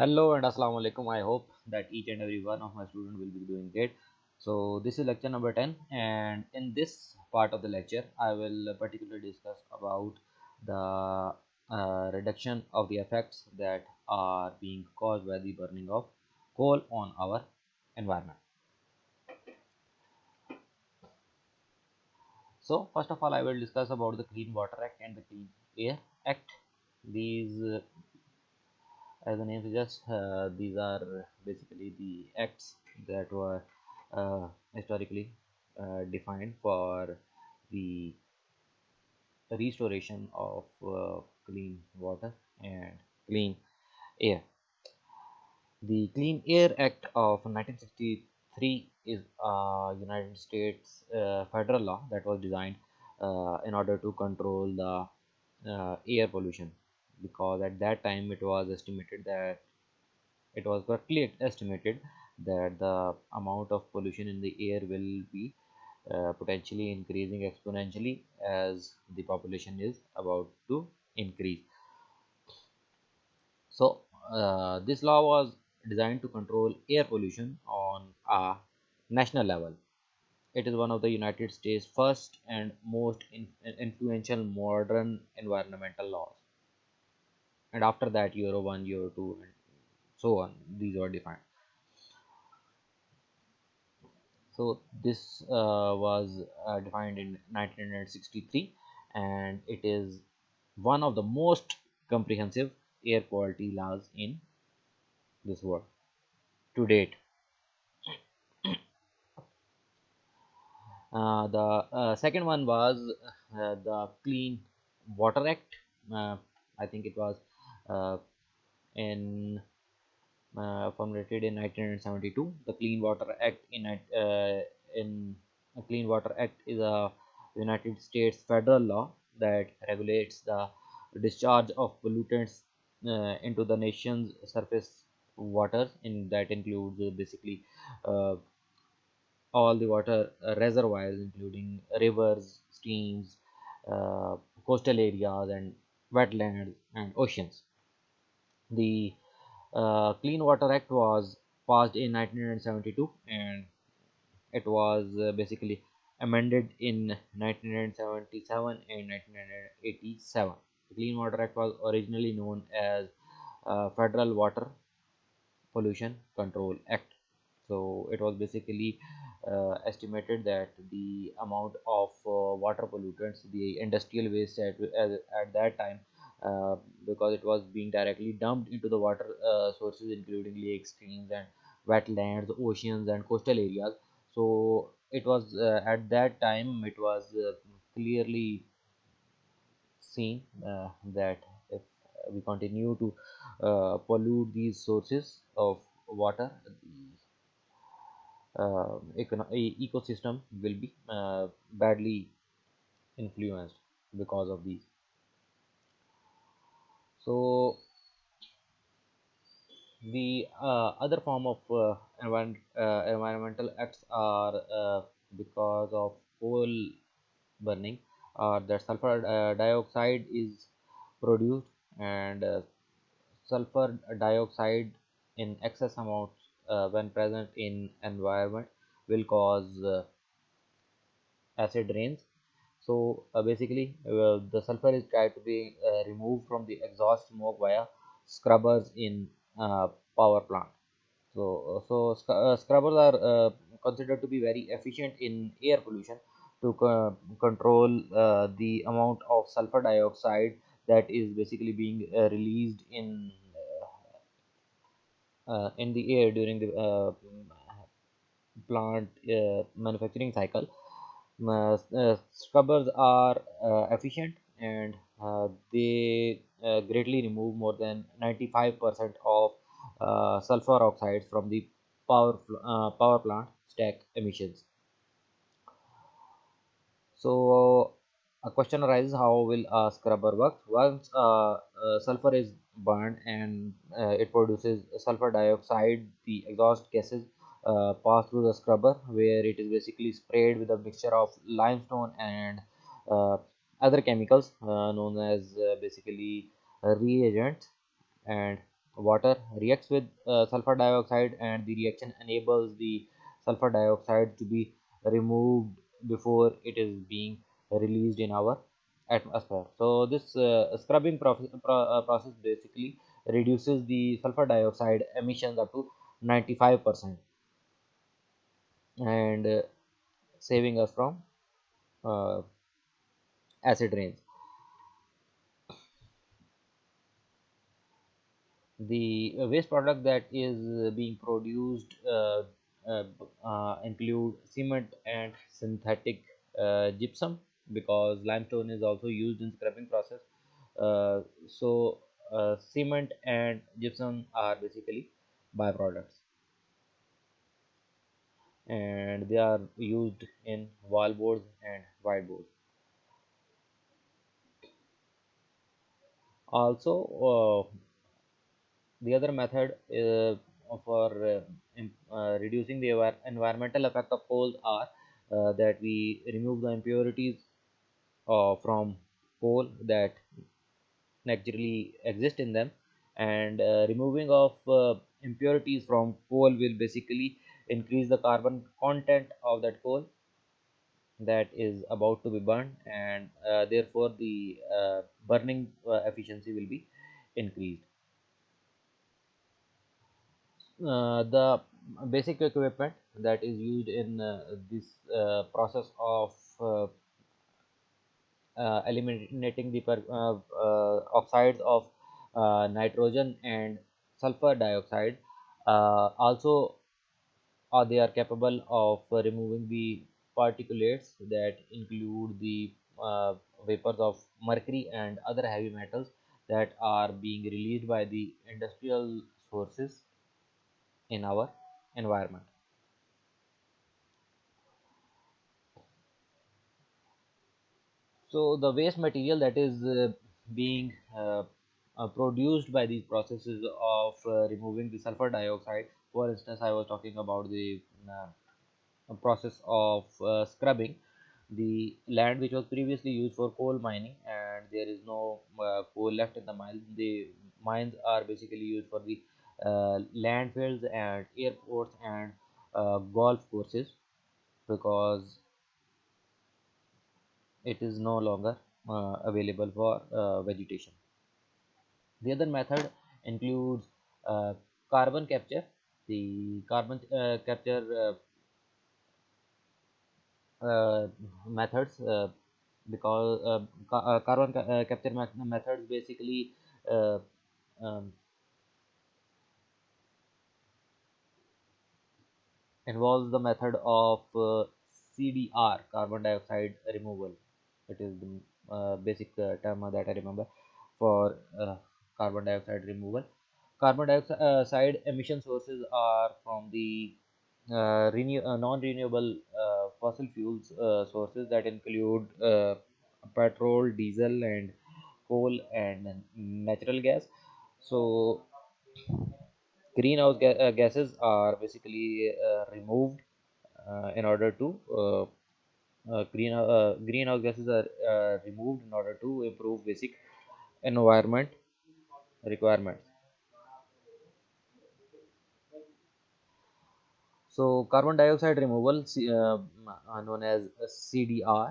Hello and Assalamu alaikum. I hope that each and every one of my students will be doing great. So this is lecture number 10 and in this part of the lecture I will particularly discuss about the uh, reduction of the effects that are being caused by the burning of coal on our environment. So first of all I will discuss about the Clean Water Act and the Clean Air Act. These as the name suggests uh, these are basically the acts that were uh, historically uh, defined for the restoration of uh, clean water and clean air. The clean air act of 1963 is a united states uh, federal law that was designed uh, in order to control the air pollution because at that time it was estimated that it was correctly estimated that the amount of pollution in the air will be uh, potentially increasing exponentially as the population is about to increase. So uh, this law was designed to control air pollution on a national level. It is one of the united states first and most in influential modern environmental laws and after that euro 1 euro 2 and so on. These were defined. So this uh, was uh, defined in 1963 and it is one of the most comprehensive air quality laws in this world to date. Uh, the uh, second one was uh, the clean water act. Uh, i think it was in uh, formulated in 1972 the clean water act in uh, in clean water act is a united states federal law that regulates the discharge of pollutants uh, into the nation's surface waters in that includes uh, basically uh, all the water uh, reservoirs including rivers streams uh, coastal areas and wetlands and oceans the uh, Clean Water Act was passed in 1972 and it was uh, basically amended in 1977 and 1987. The Clean Water Act was originally known as uh, Federal Water Pollution Control Act. So it was basically uh, estimated that the amount of uh, water pollutants, the industrial waste at, at that time uh, because it was being directly dumped into the water uh, sources including lakes streams and wetlands oceans and coastal areas. So it was uh, at that time it was uh, clearly seen uh, that if we continue to pollute these sources of water the ecosystem will be badly influenced because of these so the uh, other form of uh, uh, environmental acts are uh, because of coal burning or that sulfur uh, dioxide is produced and uh, sulfur dioxide in excess amounts when present in environment will cause acid rains so uh, basically uh, the sulfur is tried to be uh, removed from the exhaust smoke via scrubbers in uh, power plant. So uh, so sc uh, scrubbers are considered to be very efficient in air pollution to co control the amount of sulfur dioxide that is basically being released in in the air during the plant manufacturing cycle. uh, uh, scrubbers are uh, efficient and they greatly remove more than 95% of sulfur oxides from the power power plant stack emissions. So a question arises how will a scrubber work? Once uh, uh, sulfur is burned and uh, it produces sulfur dioxide the exhaust gases pass through the scrubber where it is basically sprayed with a mixture of limestone and uh, other chemicals uh, known as uh, basically reagents and water reacts with uh, sulfur dioxide and the reaction enables the sulfur dioxide to be removed before it is being released in our atmosphere. So this uh, scrubbing process, pro process basically reduces the sulfur dioxide emissions up to 95 percent and uh, saving us from uh, acid rains the uh, waste product that is uh, being produced uh, include cement and synthetic gypsum because limestone is also used in scrubbing process. So cement and gypsum are basically byproducts and they are used in wall boards and whiteboards also uh, the other method uh, for uh, uh, reducing the environmental effect of coal are uh, that we remove the impurities uh, from coal that naturally exist in them. And removing of impurities from coal will basically increase the carbon content of that coal that is about to be burned and uh, therefore the uh, burning uh, efficiency will be increased. Uh, the basic equipment that is used in uh, this uh, process of eliminating the oxides of nitrogen and sulfur dioxide also uh, they are capable of uh, removing the particulates that include the uh, vapors of mercury and other heavy metals that are being released by the industrial sources in our environment? So the waste material that is uh, being uh, uh, produced by these processes of uh, removing the sulfur dioxide, for instance, I was talking about the uh, process of uh, scrubbing the land which was previously used for coal mining and there is no uh, coal left in the mine. The mines are basically used for the uh, landfills and airports and uh, golf courses because it is no longer uh, available for vegetation. The other method includes carbon capture. The carbon uh, capture uh, uh, methods uh, because ca carbon ca capture methods basically um, involves the method of CDR, carbon dioxide removal. It is the uh, basic uh, term that I remember for uh, carbon dioxide removal. Carbon dioxide emission sources are from the uh, renew uh, non-renewable uh, fossil fuels uh, sources that include uh, petrol, diesel, and coal and natural gas. So greenhouse ga uh, gases are basically uh, removed uh, in order to uh, uh, green uh, greenhouse gases are uh, removed in order to improve basic environment requirements so carbon dioxide removal uh, known as cdr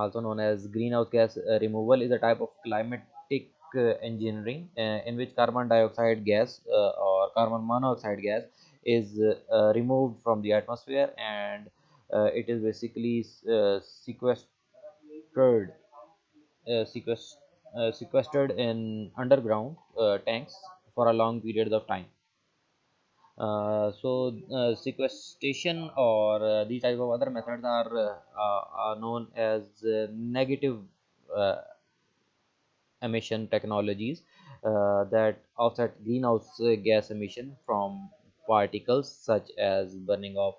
also known as greenhouse gas uh, removal is a type of climatic uh, engineering uh, in which carbon dioxide gas or carbon monoxide gas is removed from the atmosphere and it is basically sequestered uh, sequestered in underground tanks for a long period of time so uh, sequestration or uh, these type of other methods are, uh, uh, are known as uh, negative uh, emission technologies uh, that offset greenhouse uh, gas emission from particles such as burning of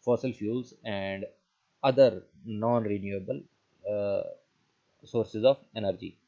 fossil fuels and other non-renewable uh, sources of energy